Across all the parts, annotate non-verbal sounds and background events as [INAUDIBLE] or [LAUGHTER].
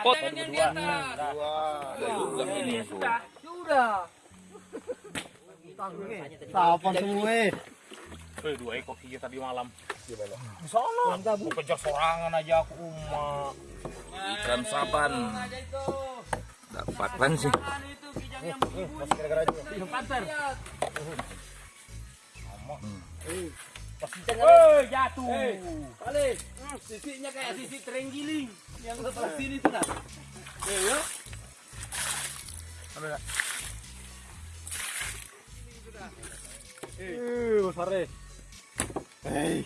Pot. Dua. Juga ini. Sudah. Sudah. Tapan semua eh. Eh, dua ekor hiu tadi malam. Di sana. Mau kejar sorangan aja aku umma. Ikan saban. Dapatkan sih. Masih gara-gara juga. Eh, jatuh. Balik. Sisiknya kayak sisik terenggiling yang sebelah sini tuh dah. Eh, ya. Eh, besar eh. Hei.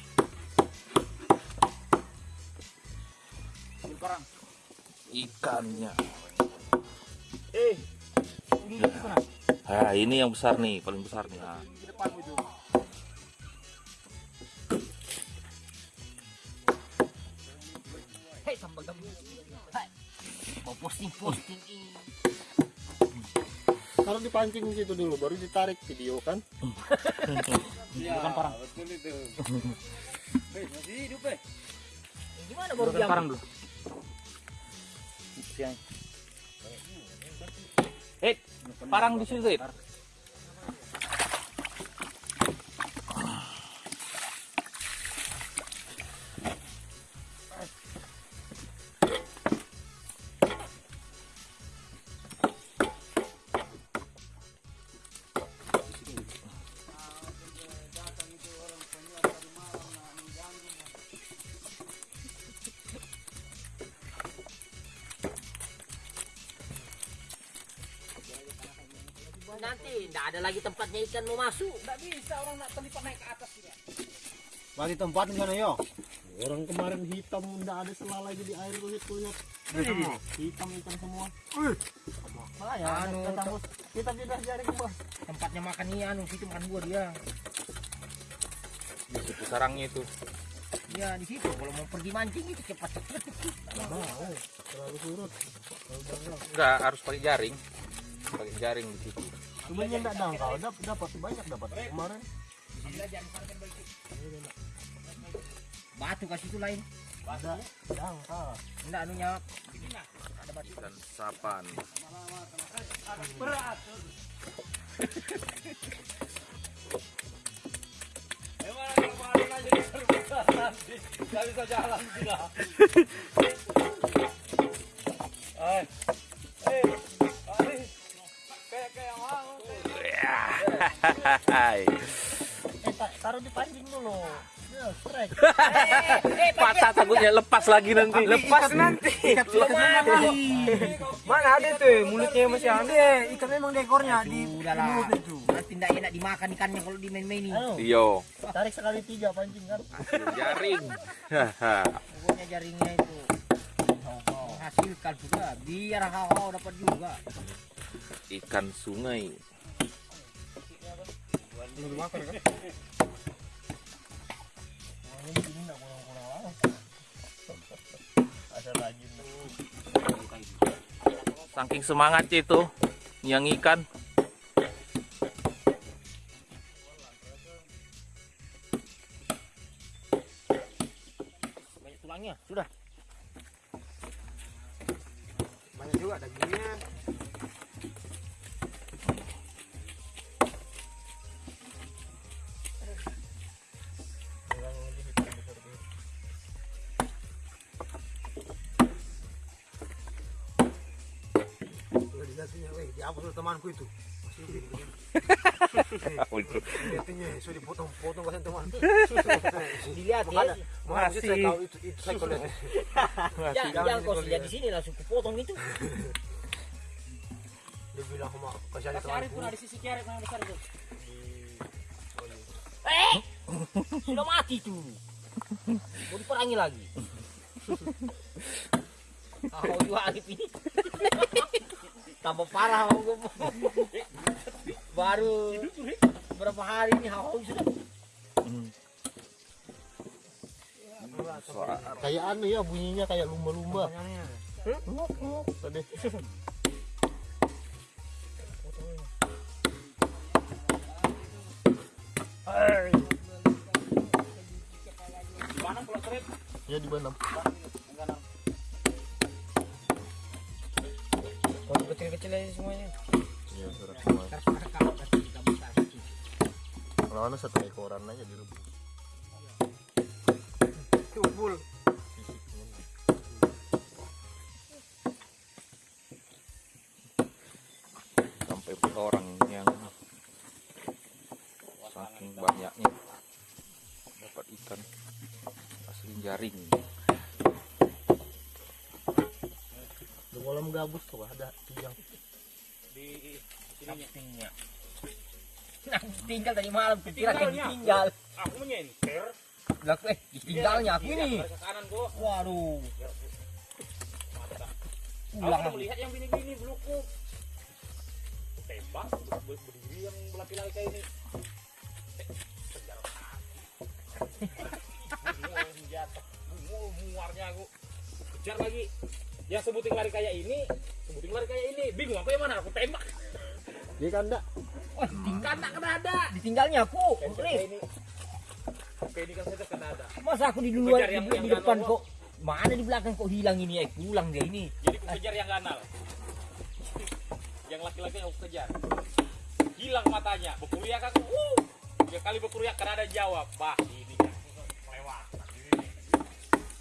Ikannya. Eh. Ini itu kan. Ah, ini yang besar nih, paling besar nih. Ah. Di depanmu itu. Hei, tambah tambah. Hai. Mau posting-posting ini. Taruh dipancing di situ dulu, baru ditarik video kan. Bukan parang. Betul itu. Hei, masih hidup eh. Gimana baru Bukan diam? parang dulu. Eh, parang di situ. Nanti tidak ada lagi tempatnya ikan mau masuk. Tidak bisa orang nak terlipat naik ke atas ya. Bagi tempat di sana yo. Orang kemarin hitam enggak ada sela lagi di air tuh itu lihat. Hitam ikan semua. Malah ya, Anu, kita tembus. Kita pindah jaring bos. Tempatnya makan ikan, situ makan gua dia. Di situ sarangnya itu. Ya di situ kalau mau pergi mancing itu cepat cepat. Mau, terlalu surut. Enggak, harus pakai jaring. Pakai jaring di situ. Sebenarnya enggak dangkal, dapat dapat banyak dapat kemarin. Batu kasih itu lain. Ada dangkal. Enggak anunya. Batu. Ikan sapan. Berat. [LAUGHS] Gak bisa jalan sudah. [LAUGHS] Eh, ta- taruh di pancing dulu. Ya, strike. Patah takutnya lepas lagi nanti. Lepas nanti. Mana ada tuh mulutnya masih ada. Ikan memang di ekornya di mulut itu. Tidak enak dimakan ikannya kalau dimain-mainin. Anu, Iyo, tarik sekali tiga pancing kan. jaring. Pokoknya jaringnya itu menghasilkan juga. Biar hao dapat juga. Ikan sungai. Ada lagi. Saking semangatnya itu yang ikan. Banyak tulangnya. Sudah. Banyak juga dagingnya. Dilihatnya, weh, dihapus oleh temanku itu. Masih hidup gitu kan. Sudah dipotong-potong kasih teman. [LAUGHS] Dilihat ya. Saya tahu itu, itu saya kalau. Ya, yang kau lihat di sini langsung kupotong itu. Dia bilang sama kasih temanku. pun ada sisi kiarit yang besar itu. Eh, sudah mati tuh. Mau diperangi lagi. [LAUGHS] Kau juga Arif ini. [LAUGHS] Tambah parah mau gue. Baru berapa hari ini hau sudah. Kayak anu ya bunyinya kayak lumba-lumba. Ngok, ngok, Tadi. Mana kalau trip? Ya di mana? Kecil aja semuanya. Iya, surat semua. Kalau ada satu ekoran aja direbus. Tumpul. Sisiknya. sampai berapa orang yang saking banyaknya dapat ikan asli jaring Di kolam gabus tuh ada tiang. Di Tinggal. Nah, tinggal tadi malam kira kan ditinggal. aku menyenter. Lah eh ditinggalnya aku ini. Ke kanan gua. Waduh. Aku Ulang udah melihat yang bini-bini belukku. Tembak ber- berdiri yang laki-laki kayak ini. Eh, [LAUGHS] senjata muarnya aku. Kejar lagi. Yang sebutin lari kayak ini, sebutin lari kayak ini. Bingung aku yang mana? Aku tembak. Dia kanda. Oh, ditinggal Kena kena ada. ditinggalnya aku. Ini. Oke, ini kan saya kena ada. masa aku di Kejar di, yang- di yang depan kok mana di belakang kok hilang ini eh pulang dia ini. Jadi aku kejar yang ganal. [LAUGHS] Yang laki-laki aku kejar. Hilang matanya. Berkuriak aku. Uh. Tiga kali berkuriak karena ada jawab. Bah, ini kan lewat.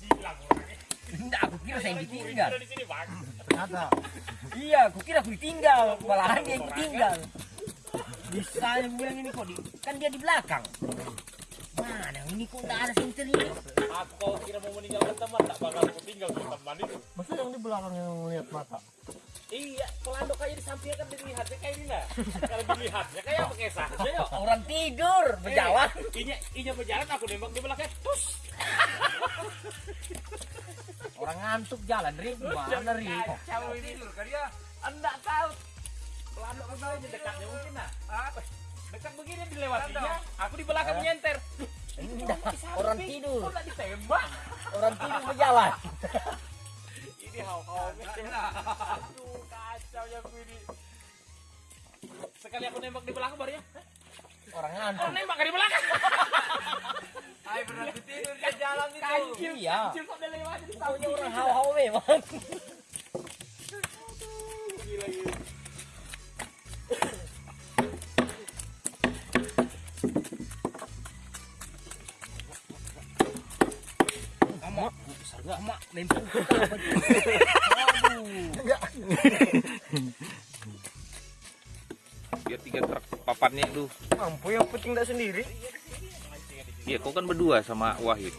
Hilang orangnya. Enggak, aku kira saya yang ditinggal. Ternyata Iya, aku kira aku ditinggal, malahan dia yang ditinggal. Bisa yang bilang ini kok di, kan dia di belakang. Mana ini kok enggak ada senter ini? Aku kalau kira mau meninggalkan teman, tak bakal aku tinggal di teman itu. masa yang di belakang yang melihat mata. Iya, pelandok aja di sampingnya kan dilihatnya kayak ini nah. Kalau dilihatnya kayak apa kayak saja yuk. Orang tidur berjalan. Eh, Inya, inya berjalan aku nembak di belakang. Tus. Orang ngantuk jalan, Ri. Mana, Ri? Kacau ini. Tidur kan dia. Enggak tahu. Pelandok kan tahu dekatnya mungkin nah. Apa? Dekat begini dilewatinya. Aku di belakang menyenter. Enggak, orang tidur. Nggak ditembak? Orang tidur berjalan. Ini hau-haunya. Aduh, kacau ya ini. Sekali aku nembak di belakang baru ya. Orang Oh, ngantuk. nembak kan di belakang. Ay, berarti tidur di jalan itu. Kancil, Iya. kancil kok dia lewat Pokoknya orang hau-hau memang. Lempar. biar tiga truk papannya lu Mampu yang penting enggak sendiri. iya kau kan berdua sama Wahid